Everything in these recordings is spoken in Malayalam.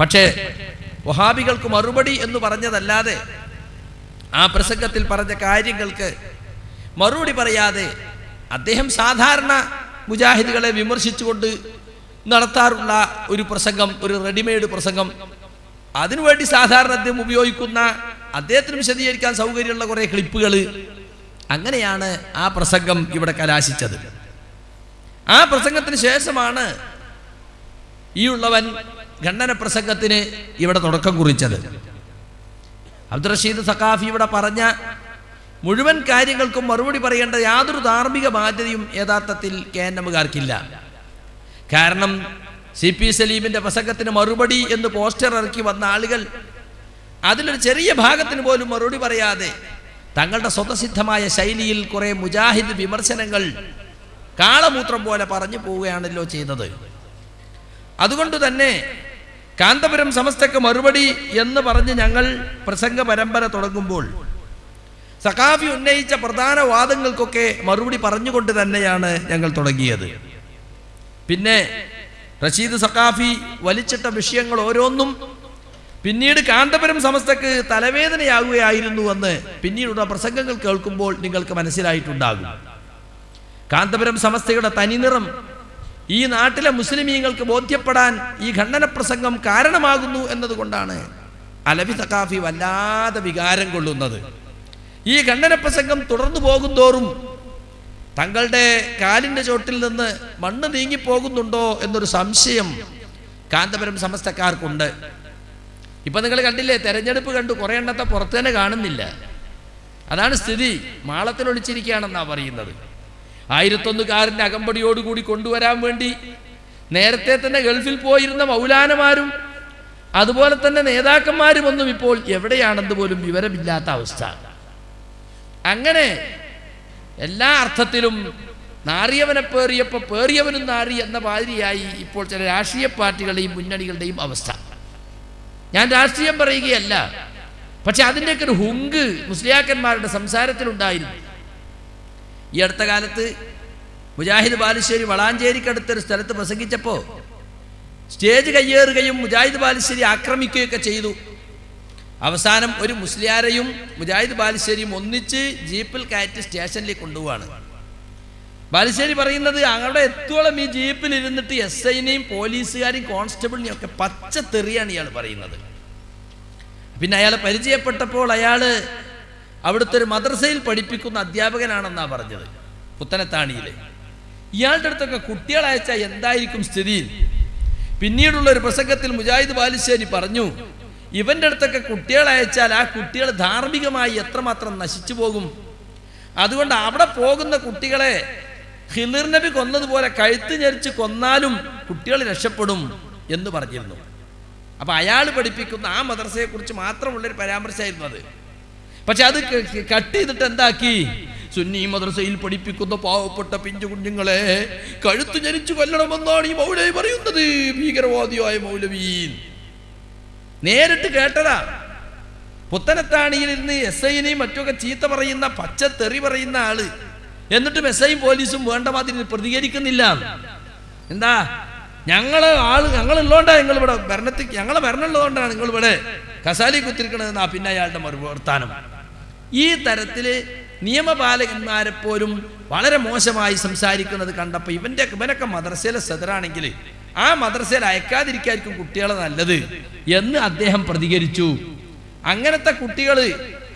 പക്ഷേ വഹാബികൾക്ക് മറുപടി എന്ന് പറഞ്ഞതല്ലാതെ ആ പ്രസംഗത്തിൽ പറഞ്ഞ കാര്യങ്ങൾക്ക് മറുപടി പറയാതെ അദ്ദേഹം സാധാരണ മുജാഹിദുകളെ വിമർശിച്ചുകൊണ്ട് നടത്താറുള്ള ഒരു പ്രസംഗം ഒരു റെഡിമെയ്ഡ് പ്രസംഗം. അതിനുവേണ്ടി സാധാരണ അദ്ദേഹം ഉപയോഗിക്കുന്ന അദ്ദേഹത്തിന് വിശദീകരിക്കാൻ സൗകര്യമുള്ള കുറേ ക്ലിപ്പുകൾ അങ്ങനെയാണ് ആ പ്രസംഗം ഇവിടെ കലാശിച്ചത്. ആ പ്രസംഗത്തിന് ശേഷമാണ് ഈ ഉള്ളവൻ ഖണ്ഡന പ്രസംഗത്തിന് ഇവിടെ തുടക്കം കുറിച്ചത്. അബ്ദുൾ റഷീദ് സഖാഫി ഇവിടെ പറഞ്ഞ മുഴുവൻ കാര്യങ്ങൾക്കും മറുപടി പറയേണ്ട യാതൊരു ധാർമ്മിക ബാധ്യതയും യഥാർത്ഥത്തിൽ കെ എൻ എമ്മുകാർക്കില്ല. കാരണം സി പി സലീമിന്റെ പ്രസംഗത്തിന് മറുപടി എന്ന് പോസ്റ്റർ ഇറക്കി വന്ന ആളുകൾ അതിലൊരു ചെറിയ ഭാഗത്തിന് പോലും മറുപടി പറയാതെ തങ്ങളുടെ സ്വതസിദ്ധമായ ശൈലിയിൽ കുറെ മുജാഹിദ് വിമർശനങ്ങൾ കാളമൂത്രം പോലെ പറഞ്ഞു പോവുകയാണല്ലോ ചെയ്തത്. അതുകൊണ്ട് തന്നെ കാന്തപുരം സമസ്തക്ക് മറുപടി എന്ന് പറഞ്ഞ് ഞങ്ങൾ പ്രസംഗ പരമ്പര തുടങ്ങുമ്പോൾ സഖാഫി ഉന്നയിച്ച പ്രധാന വാദങ്ങൾക്കൊക്കെ മറുപടി പറഞ്ഞുകൊണ്ട് തന്നെയാണ് ഞങ്ങൾ തുടങ്ങിയത്. പിന്നെ റഷീദ് സഖാഫി വലിച്ചിട്ട വിഷയങ്ങൾ ഓരോന്നും പിന്നീട് കാന്തപുരം സമസ്തക്ക് തലവേദനയാകുകയായിരുന്നു എന്ന് പിന്നീടുള്ള പ്രസംഗങ്ങൾ കേൾക്കുമ്പോൾ നിങ്ങൾക്ക് മനസ്സിലായിട്ടുണ്ടാകും. കാന്തപുരം സമസ്തയുടെ തനിനിറം ഈ നാട്ടിലെ മുസ്ലിമീങ്ങൾക്ക് ബോധ്യപ്പെടാൻ ഈ ഖണ്ഡന പ്രസംഗം കാരണമാകുന്നു എന്നതുകൊണ്ടാണ് അലവി തക്കാഫി വല്ലാതെ വികാരം കൊള്ളുന്നത്. ഈ ഖണ്ഡന പ്രസംഗം തുടർന്നു പോകുന്തോറും തങ്ങളുടെ കാലിന്റെ ചോട്ടിൽ നിന്ന് മണ്ണ് നീങ്ങിപ്പോകുന്നുണ്ടോ എന്നൊരു സംശയം കാന്തപുരം സമസ്തക്കാർക്കുണ്ട്. ഇപ്പം നിങ്ങൾ കണ്ടില്ലേ തെരഞ്ഞെടുപ്പ് കണ്ടു കുറേ എണ്ണത്തെ പുറത്തു തന്നെ കാണുന്നില്ല. അതാണ് സ്ഥിതി. മാളത്തിൽ ഒളിച്ചിരിക്കുകയാണെന്നാ പറയുന്നത്. ആയിരത്തൊന്നുകാരന്റെ അകമ്പടിയോടുകൂടി കൊണ്ടുവരാൻ വേണ്ടി നേരത്തെ തന്നെ ഗൾഫിൽ പോയിരുന്ന മൗലാനമാരും അതുപോലെ തന്നെ നേതാക്കന്മാരും ഒന്നും ഇപ്പോൾ എവിടെയാണെന്ന് പോലും വിവരമില്ലാത്ത അവസ്ഥ. അങ്ങനെ എല്ലാ അർത്ഥത്തിലും നാറിയവനെ പേറിയപ്പോൾ പേറിയവനും നാറി എന്ന മാതിരിയായി ഇപ്പോൾ ചില രാഷ്ട്രീയ പാർട്ടികളുടെയും മുന്നണികളുടെയും അവസ്ഥ. ഞാൻ രാഷ്ട്രീയം പറയുകയല്ല പക്ഷെ അതിന്റെയൊക്കെ ഒരു ഹുങ്ക് മുസ്ലിയാക്കന്മാരുടെ സംസാരത്തിലുണ്ടായിരുന്നു. ഈ അടുത്ത കാലത്ത് മുജാഹിദ് ബാലുശ്ശേരി വളാഞ്ചേരിക്കടുത്തൊരു സ്ഥലത്ത് പ്രസംഗിച്ചപ്പോൾ സ്റ്റേജ് കയ്യേറുകയും മുജാഹിദ് ബാലുശ്ശേരി ആക്രമിക്കുകയൊക്കെ ചെയ്തു. അവസാനം ഒരു മുസ്ലിയാരെയും മുജാഹിദ് ബാലുശ്ശേരിയും ഒന്നിച്ച് ജീപ്പിൽ കയറ്റി സ്റ്റേഷനിലേക്ക് കൊണ്ടുപോവാണ്. ബാലുശ്ശേരി പറയുന്നത് അവിടെ എത്തോളം ഈ ജീപ്പിൽ ഇരുന്നിട്ട് എസ് ഐനെയും പോലീസുകാരെയും കോൺസ്റ്റബിളിനെയും ഒക്കെ പച്ച തെറിയാണ് ഇയാൾ പറയുന്നത്. പിന്നെ അയാൾ പരിചയപ്പെട്ടപ്പോൾ അയാൾ അവിടുത്തെ ഒരു മദ്രസയിൽ പഠിപ്പിക്കുന്ന അധ്യാപകനാണെന്നാ പറഞ്ഞത് പുത്തനത്താണിയിലെ. ഇയാളുടെ അടുത്തൊക്കെ കുട്ടികളെ അയച്ചാൽ എന്തായിരിക്കും സ്ഥിതിയിൽ പിന്നീടുള്ള ഒരു പ്രസംഗത്തിൽ മുജാഹിദ് ബാലുശ്ശേരി പറഞ്ഞു ഇവന്റെ അടുത്തൊക്കെ കുട്ടികളെ അയച്ചാൽ ആ കുട്ടികൾ ധാർമ്മികമായി എത്രമാത്രം നശിച്ചു പോകും? അതുകൊണ്ട് അവിടെ പോകുന്ന കുട്ടികളെ ഹിലിർ നബി കൊന്നതുപോലെ കഴുത്ത് ഞെരിച്ച് കൊന്നാലും കുട്ടികൾ രക്ഷപ്പെടും എന്ന് പറഞ്ഞിരുന്നു. അപ്പൊ അയാൾ പഠിപ്പിക്കുന്ന ആ മദ്രസയെക്കുറിച്ച് മാത്രമുള്ളൊരു പരാമർശമായിരുന്നു അത്. പക്ഷെ അത് കട്ട് ചെയ്തിട്ട് എന്താക്കി? സുന്നി മദ്രസയിൽ പഠിപ്പിക്കുന്ന പാവപ്പെട്ട പിഞ്ചു കുഞ്ഞുങ്ങളെ കഴുത്ത് ജനിച്ചു കൊല്ലണമെന്നാണ് ഈ മൗലവി പറയുന്നത്. ഭീകരവാദിയായ മൗലവി നേരിട്ട് കേട്ടതാ. പുത്തനത്താണിയിൽ ഇരുന്ന് എസ് ഐനെയും മറ്റൊക്കെ ചീത്ത പറയുന്ന പച്ച തെറി പറയുന്ന ആൾ. എന്നിട്ടും എസ് ഐയും പോലീസും വേണ്ട മാതിരി പ്രതികരിക്കുന്നില്ല. എന്താ? ഞങ്ങൾ ആൾ ഞങ്ങളുള്ളതുകൊണ്ടാ നിങ്ങൾ ഇവിടെ ഭരണത്തിൽ ഞങ്ങളെ ഭരണമുള്ളതുകൊണ്ടാണ് നിങ്ങൾ ഇവിടെ കസാലി കുത്തിരിക്കണതെന്നാ പിന്നെ അയാളുടെ മറുവർത്താനം ഈ തരത്തിൽ നിയമപാലകന്മാരെ പോലും വളരെ മോശമായി സംസാരിക്കുന്നത് കണ്ടപ്പോൾ ഇവന്റെ ഇവനൊക്കെ മദ്രസയിലെ സദറാണെങ്കിൽ ആ മദ്രസയിൽ അയക്കാതിരിക്കായിരിക്കും കുട്ടികളെ നല്ലത് എന്ന് അദ്ദേഹം പ്രതികരിച്ചു. അങ്ങനത്തെ കുട്ടികൾ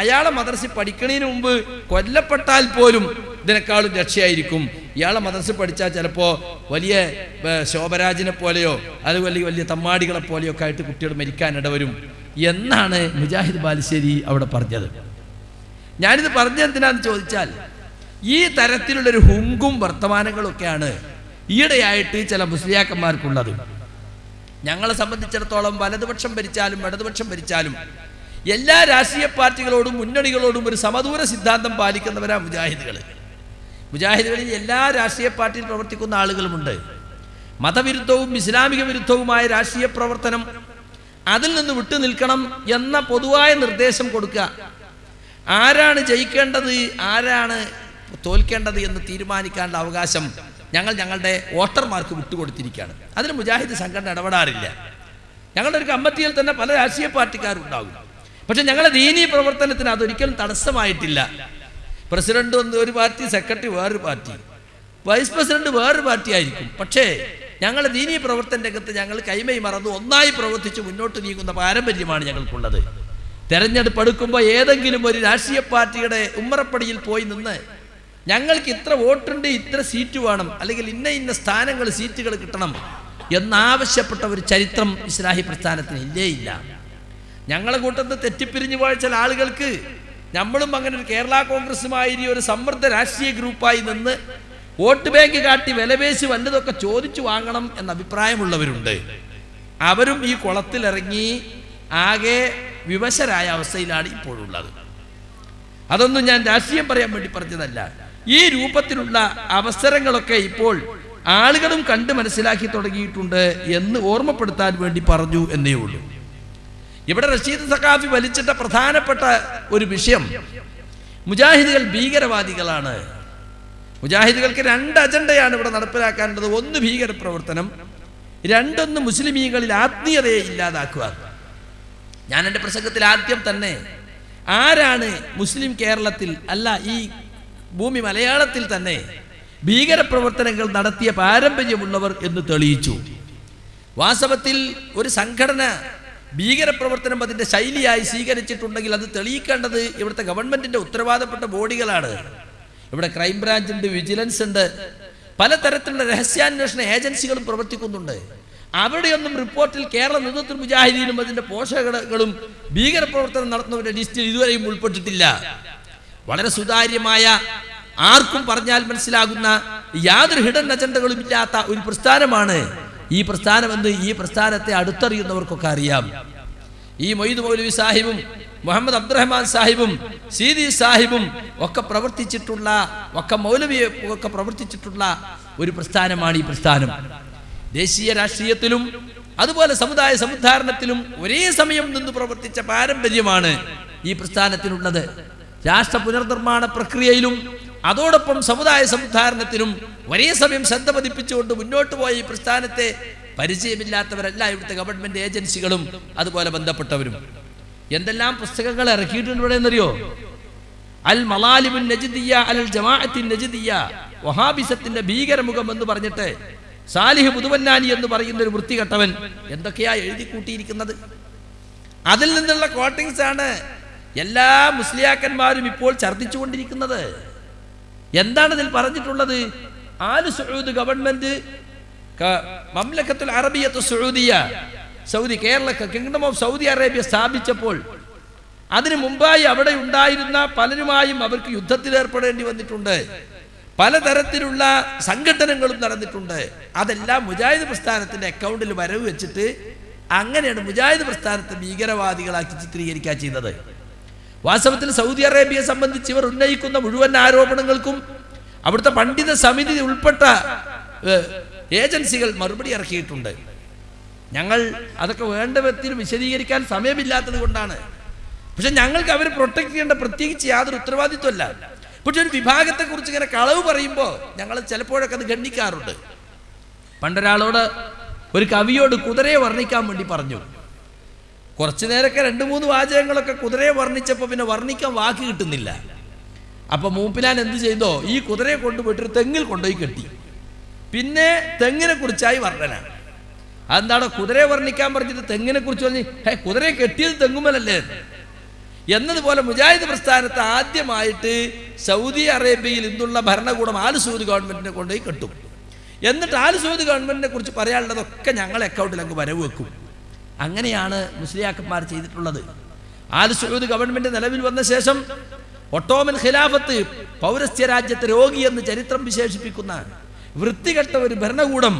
അയാളെ മദ്രസ പഠിക്കണതിന് മുമ്പ് കൊല്ലപ്പെട്ടാൽ പോലും ഇതിനേക്കാളും രക്ഷയായിരിക്കും. ഇയാളെ മദ്രസ പഠിച്ചാൽ ചിലപ്പോൾ വലിയ ശോഭരാജിനെ പോലെയോ അതുപോലെ വലിയ തമ്മാടികളെ പോലെയോ ഒക്കെ ആയിട്ട് കുട്ടികൾ മരിക്കാൻ ഇടവരും എന്നാണ് മുജാഹിദ് ബാലുശ്ശേരി അവിടെ പറഞ്ഞത്. ഞാനിത് പറഞ്ഞ എന്തിനാന്ന് ചോദിച്ചാൽ ഈ തരത്തിലുള്ളൊരു ഹുങ്കും വർത്തമാനങ്ങളൊക്കെയാണ് ഈയിടെയായിട്ട് ചില മുസ്ലിയാക്കന്മാർക്കുള്ളത്. ഞങ്ങളെ സംബന്ധിച്ചിടത്തോളം വലതുപക്ഷം ഭരിച്ചാലും ഇടതുപക്ഷം ഭരിച്ചാലും എല്ലാ രാഷ്ട്രീയ പാർട്ടികളോടും മുന്നണികളോടും ഒരു സമദൂര സിദ്ധാന്തം പാലിക്കുന്നവരാ മുജാഹിദുകൾ. മുജാഹിദുകളിൽ എല്ലാ രാഷ്ട്രീയ പാർട്ടിയിൽ പ്രവർത്തിക്കുന്ന ആളുകളുമുണ്ട്. മതവിരുദ്ധവും ഇസ്ലാമിക വിരുദ്ധവുമായ രാഷ്ട്രീയ പ്രവർത്തനം അതിൽ നിന്ന് വിട്ടു നിൽക്കണം എന്ന പൊതുവായ നിർദ്ദേശം കൊടുക്കുക. ആരാണ് ജയിക്കേണ്ടത്? ആരാണ് തോൽക്കേണ്ടത് എന്ന് തീരുമാനിക്കാനുള്ള അവകാശം ഞങ്ങൾ ഞങ്ങളുടെ വോട്ടർമാർക്ക് വിട്ടുകൊടുത്തിരിക്കുകയാണ്. അതിന് മുജാഹിദ് സംഘടന ഇടപെടാറില്ല. ഞങ്ങളുടെ ഒരു കമ്മിറ്റിയിൽ തന്നെ പല രാഷ്ട്രീയ പാർട്ടിക്കാരുണ്ടാകും പക്ഷെ ഞങ്ങളുടെ ദീനീ പ്രവർത്തനത്തിന് അതൊരിക്കലും തടസ്സമായിട്ടില്ല. പ്രസിഡന്റ് ഒരു പാർട്ടി സെക്രട്ടറി വേറൊരു പാർട്ടി. വൈസ് പ്രസിഡന്റ് വേറൊരു പാർട്ടി ആയിരിക്കും പക്ഷേ ഞങ്ങളുടെ ദീനീ പ്രവർത്തന രംഗത്ത് ഞങ്ങൾ കൈമൈ മറന്ന് ഒന്നായി പ്രവർത്തിച്ച് മുന്നോട്ട് നീങ്ങുന്ന പാരമ്പര്യമാണ് ഞങ്ങൾക്കുള്ളത്. തെരഞ്ഞെടുപ്പ് എടുക്കുമ്പോൾ ഏതെങ്കിലും ഒരു രാഷ്ട്രീയ പാർട്ടിയുടെ ഉമ്മറപ്പടിയിൽ പോയി നിന്ന് ഞങ്ങൾക്ക് ഇത്ര വോട്ടുണ്ട് ഇത്ര സീറ്റ് വേണം അല്ലെങ്കിൽ ഇന്ന ഇന്ന സ്ഥാനങ്ങൾ സീറ്റുകൾ കിട്ടണം എന്നാവശ്യപ്പെട്ട ഒരു ചരിത്രം ഇസ്ലാഹി പ്രസ്ഥാനത്തിന് ഇല്ലേ ഇല്ല. ഞങ്ങളെ കൂട്ടത്തിൽ തെറ്റിപ്പിരിഞ്ഞു പോയ ചില ആളുകൾക്ക് നമ്മളും അങ്ങനെ ഒരു കേരള കോൺഗ്രസുമായി ഒരു സമൃദ്ധ രാഷ്ട്രീയ ഗ്രൂപ്പായി നിന്ന് വോട്ട് ബാങ്ക് കാട്ടി വിലപേശി വല്ലതൊക്കെ ചോദിച്ചു വാങ്ങണം എന്ന അഭിപ്രായമുള്ളവരുണ്ട്. അവരും ഈ കുളത്തിലിറങ്ങി ആകെ വിവശരായ അവസ്ഥയിലാണ് ഇപ്പോഴുള്ളത്. അതൊന്നും ഞാൻ രാഷ്ട്രീയം പറയാൻ വേണ്ടി പറഞ്ഞതല്ല. ഈ രൂപത്തിലുള്ള അവസരങ്ങളൊക്കെ ഇപ്പോൾ ആളുകളും കണ്ട് മനസ്സിലാക്കി തുടങ്ങിയിട്ടുണ്ട് എന്ന് ഓർമ്മപ്പെടുത്താൻ വേണ്ടി പറഞ്ഞു എന്നേ ഉള്ളൂ. ഇവിടെ റഷീദ് സഖാഫി വലിച്ചിട്ട പ്രധാനപ്പെട്ട ഒരു വിഷയം മുജാഹിദുകൾ ഭീകരവാദികളാണ്. മുജാഹിദുകൾക്ക് രണ്ട് അജണ്ടയാണ് ഇവിടെ നടപ്പിലാക്കാനുള്ളത്. ഒന്ന് ഭീകരപ്രവർത്തനം രണ്ടൊന്ന് മുസ്ലിമീങ്ങളിൽ ആത്മീയതയെ ഇല്ലാതാക്കുക. ഞാൻ എന്റെ പ്രസംഗത്തിൽ ആദ്യം തന്നെ ആരാണ് മുസ്ലിം കേരളത്തിൽ അല്ല ഈ ഭൂമി മലയാളത്തിൽ തന്നെ ഭീകരപ്രവർത്തനങ്ങൾ നടത്തിയ പാരമ്പര്യമുള്ളവർ എന്ന് തെളിയിച്ചു. വാസ്തവത്തിൽ ഒരു സംഘടന ഭീകരപ്രവർത്തനം അതിന്റെ ശൈലിയായി സ്വീകരിച്ചിട്ടുണ്ടെങ്കിൽ അത് തെളിയിക്കേണ്ടത് ഇവിടുത്തെ ഗവൺമെന്റിന്റെ ഉത്തരവാദപ്പെട്ട ബോഡികളാണ്. ഇവിടെ ക്രൈംബ്രാഞ്ച് ഉണ്ട് വിജിലൻസ് ഉണ്ട് പലതരത്തിലുള്ള രഹസ്യാന്വേഷണ ഏജൻസികളും പ്രവർത്തിക്കുന്നുണ്ട്. അവിടെയൊന്നും റിപ്പോർട്ടിൽ കേരള നേതൃത്വ മുജാഹിദീനും അതിന്റെ പോഷകകളും ഭീകരപ്രവർത്തനം നടത്തുന്നവരുടെ ലിസ്റ്റിൽ ഇതുവരെയും ഉൾപ്പെട്ടിട്ടില്ല. വളരെ സുതാര്യമായ ആർക്കും പറഞ്ഞാൽ മനസ്സിലാകുന്ന യാതൊരു ഹിഡൻ അജണ്ടകളും ഇല്ലാത്ത ഒരു പ്രസ്ഥാനമാണ്. ഈ പ്രസ്ഥാനമെന്ന് ഈ പ്രസ്ഥാനത്തെ അടുത്തറിയുന്നവർക്കൊക്കെ അറിയാം. ഈ മൊയ്ദ് മൗലവി സാഹിബും മുഹമ്മദ് അബ്ദുറഹ്മാൻ സാഹിബും സീദി സാഹിബും ഒക്കെ പ്രവർത്തിച്ചിട്ടുള്ള ഒക്കെ മൗലവിയെ ഒക്കെ പ്രവർത്തിച്ചിട്ടുള്ള ഒരു പ്രസ്ഥാനമാണ് ഈ പ്രസ്ഥാനം. ദേശീയ രാഷ്ട്രീയത്തിലും അതുപോലെ സമുദായ സമുദ്ധാരണത്തിലും ഒരേ സമയം നിന്ന് പ്രവർത്തിച്ച പാരമ്പര്യമാണ് ഈ പ്രസ്ഥാനത്തിനുള്ളത്. രാഷ്ട്ര പുനർനിർമ്മാണ പ്രക്രിയയിലും അതോടൊപ്പം സമുദായ സമുദ്ധാരണത്തിനും ഒരേ സമയം ശ്രദ്ധ പതിപ്പിച്ചുകൊണ്ട് മുന്നോട്ട് പോയ ഈ പ്രസ്ഥാനത്തെ പരിചയമില്ലാത്തവരല്ല ഇവിടുത്തെ ഗവൺമെന്റ് ഏജൻസികളും അതുപോലെ ബന്ധപ്പെട്ടവരും. എന്തെല്ലാം പുസ്തകങ്ങൾ ഇറക്കിയിട്ടുണ്ട് ഇവിടെ എന്നറിയോ? അൽ മലാലിബുൻ നജിദിയ അൽ ജമാഅത്തിൻ നജിദിയ വഹാബിസത്തിന്റെ ഭീകരമുഖം എന്ന് പറഞ്ഞിട്ട് സാലിഹ് പുതുവന്നാനി എന്ന് പറയുന്ന ഒരു വൃത്തികെട്ടവൻ എന്തൊക്കെയാ എഴുതി കൂട്ടിയിരിക്കുന്നത്? അതിൽ നിന്നുള്ള കോട്ടിങ്സ് ആണ് എല്ലാ മുസ്ലിയാക്കന്മാരും ഇപ്പോൾ ഛർദ്ദിച്ചുകൊണ്ടിരിക്കുന്നത്. എന്താണ് ഇതിൽ പറഞ്ഞിട്ടുള്ളത്? ആൽ സൗദ് ഗവൺമെന്റ് മംലക്കത്തുൽ അറബിയത്ത് സൗദിയ Saudi Kerala kingdom of Saudi Arabia സ്ഥാപിച്ചപ്പോൾ അതിനു മുമ്പായി അവിടെ ഉണ്ടായിരുന്ന പലരുമായും അവർക്ക് യുദ്ധത്തിൽ ഏർപ്പെടേണ്ടി വന്നിട്ടുണ്ട്. പലതരത്തിലുള്ള സംഘടനകളും നടന്നിട്ടുണ്ട്. അതെല്ലാം മുജാഹിദ് പ്രസ്ഥാനത്തിന്റെ അക്കൗണ്ടിൽ വരവ് വെച്ചിട്ട് അങ്ങനെയാണ് മുജാഹിദ് പ്രസ്ഥാനത്തെ ഭീകരവാദികളാക്കി ചിത്രീകരിക്കുക ചെയ്തത് വാസ്തവത്തിൽ സൗദി അറേബ്യയെ സംബന്ധിച്ച് ഇവർ ഉന്നയിക്കുന്ന മുഴുവൻ ആരോപണങ്ങൾക്കും അവിടുത്തെ പണ്ഡിത സമിതി ഉൾപ്പെട്ട ഏജൻസികൾ മറുപടി ഇറക്കിയിട്ടുണ്ട്. ഞങ്ങൾ അതൊക്കെ വേണ്ട വ്യക്തി വിശദീകരിക്കാൻ സമയമില്ലാത്തത് കൊണ്ടാണ്. പക്ഷെ ഞങ്ങൾക്ക് അവരെ പ്രൊട്ടക്ട് ചെയ്യേണ്ട പ്രത്യേകിച്ച് യാതൊരു ഉത്തരവാദിത്വമല്ല പക്ഷെ ഒരു വിഭാഗത്തെ കുറിച്ച് ഇങ്ങനെ കളവ് പറയുമ്പോൾ ഞങ്ങൾ ചിലപ്പോഴൊക്കെ അത് ഗണ്ണിക്കാറുണ്ട് പണ്ടൊരാളോട് ഒരു കവിയോട് കുതിരയെ വർണിക്കാൻ വേണ്ടി പറഞ്ഞു. കുറച്ചു നേരമൊക്കെ രണ്ട് മൂന്ന് വാചകങ്ങളൊക്കെ കുതിരയെ വർണിച്ചപ്പോൾ പിന്നെ വർണിക്കാൻ വാക്ക് കിട്ടുന്നില്ല. അപ്പൊ മൂപ്പിലാൻ എന്ത് ചെയ്തോ ഈ കുതിരയെ കൊണ്ടുപോയിട്ട് ഒരു തെങ്ങിൽ കൊണ്ടുപോയി കെട്ടി. പിന്നെ തെങ്ങിനെ കുറിച്ചായി വർണന. അതെന്താണോ കുതിരയെ വർണിക്കാൻ പറഞ്ഞിട്ട് തെങ്ങിനെ കുറിച്ച് പറഞ്ഞ് ഹേ കുതിരയെ കെട്ടിയത് തെങ്ങുമലല്ലേ എന്നതുപോലെ മുജാഹിദ് പ്രസ്ഥാനത്ത് ആദ്യമായിട്ട് സൗദി അറേബ്യയിൽ ഇന്നുള്ള ഭരണകൂടം ആൽ സൗദി ഗവൺമെന്റിനെ കൊണ്ടുപോയി കെട്ടും. എന്നിട്ട് ആൽ സൗദി ഗവൺമെന്റിനെ കുറിച്ച് പറയാനുള്ളതൊക്കെ ഞങ്ങളെ അക്കൗണ്ടിൽ അങ്ങ് വരവ് വെക്കും. അങ്ങനെയാണ് മുസ്ലിയാക്കന്മാർ ചെയ്തിട്ടുള്ളത്. ആൽ സൗദി ഗവൺമെന്റ് നിലവിൽ വന്ന ശേഷം ഒട്ടോമൻ ഖിലാഫത്ത് പൗരസ്ത്യ രാജ്യത്തെ രോഗി എന്ന് ചരിത്രം വിശേഷിപ്പിക്കുന്ന വൃത്തികെട്ട ഒരു ഭരണകൂടം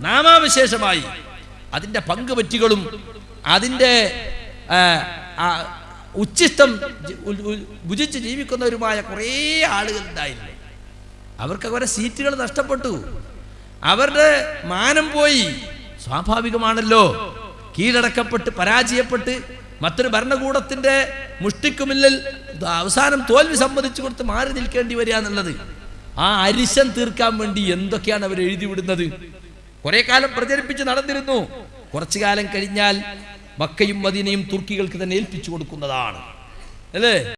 നാമാവിശേഷമായി അതിന്റെ പങ്കുപറ്റികളും അതിന്റെ ആ, ആ, ഉച്ഛിഷ്ടം ജി- ഉ- ഉ- ഭുജിച്ച് ജീവിക്കുന്നവരുമായ കുറേ ആളുകൾ ഉണ്ടായിരുന്നു അവർക്ക് അവരെ സീറ്റുകൾ നഷ്ടപ്പെട്ടു. അവരുടെ മാനം പോയി. സ്വാഭാവികമാണല്ലോ. കീഴടക്കപ്പെട്ട് പരാജയപ്പെട്ട് മറ്റൊരു ഭരണകൂടത്തിന്റെ മുഷ്ടിക്കുമില്ലിൽ അവസാനം തോൽവി സമ്മതിച്ചു കൊടുത്ത് മാറി നിൽക്കേണ്ടി വരിക എന്നുള്ളത്. ആ അരിശം തീർക്കാൻ വേണ്ടി എന്തൊക്കെയാണ് അവർ എഴുതി വിടുന്നത് കുറെ കാലം പ്രചരിപ്പിച്ച് നടന്നിരുന്നു. കുറച്ചു കാലം കഴിഞ്ഞാൽ മക്കയും മദീനയും തുർക്കികൾക്ക് തന്നെ ഏൽപ്പിച്ചു കൊടുക്കുന്നതാണ്. അല്ലേ?